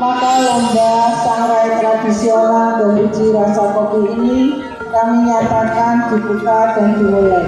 maka lomba sangrai tradisional dan uji rasa kopi ini kami nyatakan dibuka dan dimulai.